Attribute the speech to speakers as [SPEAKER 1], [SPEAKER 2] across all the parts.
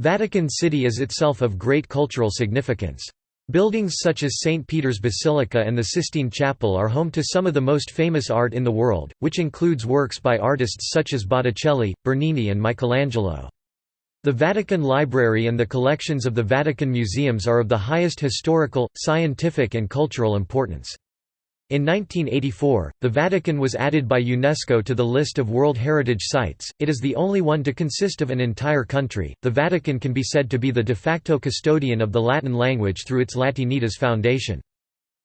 [SPEAKER 1] Vatican City is itself of great cultural significance. Buildings such as St. Peter's Basilica and the Sistine Chapel are home to some of the most famous art in the world, which includes works by artists such as Botticelli, Bernini and Michelangelo. The Vatican Library and the collections of the Vatican museums are of the highest historical, scientific and cultural importance. In 1984, the Vatican was added by UNESCO to the list of World Heritage Sites. It is the only one to consist of an entire country. The Vatican can be said to be the de facto custodian of the Latin language through its Latinitas Foundation.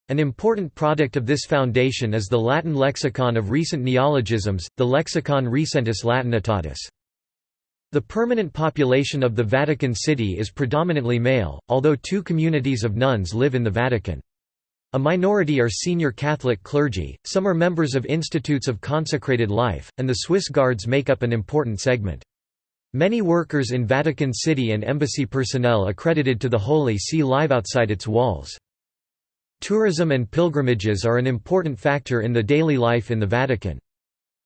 [SPEAKER 1] An important product of this foundation is the Latin lexicon of recent neologisms, the Lexicon Recentis Latinitatis. The permanent population of the Vatican City is predominantly male, although two communities of nuns live in the Vatican. A minority are senior Catholic clergy, some are members of institutes of consecrated life, and the Swiss Guards make up an important segment. Many workers in Vatican City and embassy personnel accredited to the Holy See live outside its walls. Tourism and pilgrimages are an important factor in the daily life in the Vatican.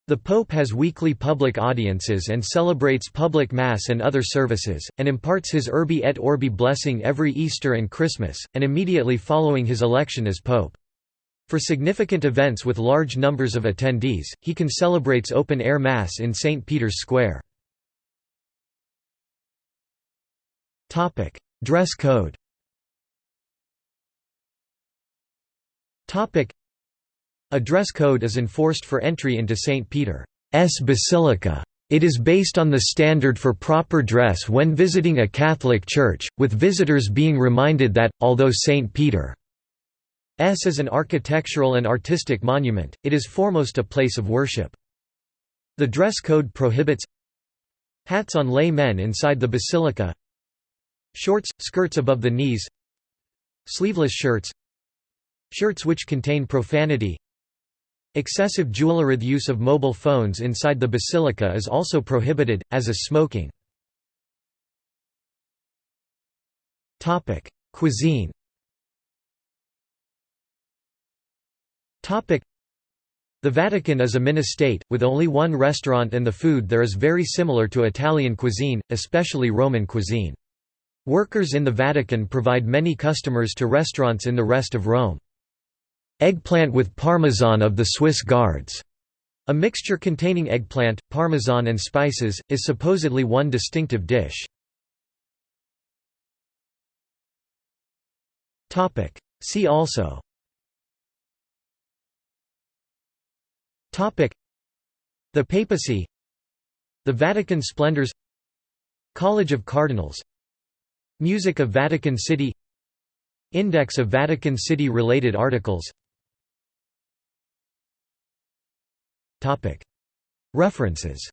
[SPEAKER 1] The Pope has weekly public audiences and celebrates public Mass and other services, and imparts his Urbi et Orbi blessing every Easter and Christmas, and immediately following his election as Pope. For significant events with large numbers of attendees, he can celebrates open-air Mass in St. Peter's Square. Dress code a dress code is enforced for entry into St. Peter's Basilica. It is based on the standard for proper dress when visiting a Catholic church, with visitors being reminded that, although St. Peter's is an architectural and artistic monument, it is foremost a place of worship. The dress code prohibits hats on lay men inside the basilica shorts, skirts above the knees sleeveless shirts shirts which contain profanity Excessive jewelry use of mobile phones inside the basilica is also prohibited, as is smoking. Cuisine The Vatican is a mini-state, with only one restaurant and the food there is very similar to Italian cuisine, especially Roman cuisine. Workers in the Vatican provide many customers to restaurants in the rest of Rome. Eggplant with parmesan of the Swiss Guards. A mixture containing eggplant, parmesan and spices, is supposedly one distinctive dish. See also. The papacy. The Vatican splendors. College of Cardinals. Music of Vatican City. Index of Vatican City related articles References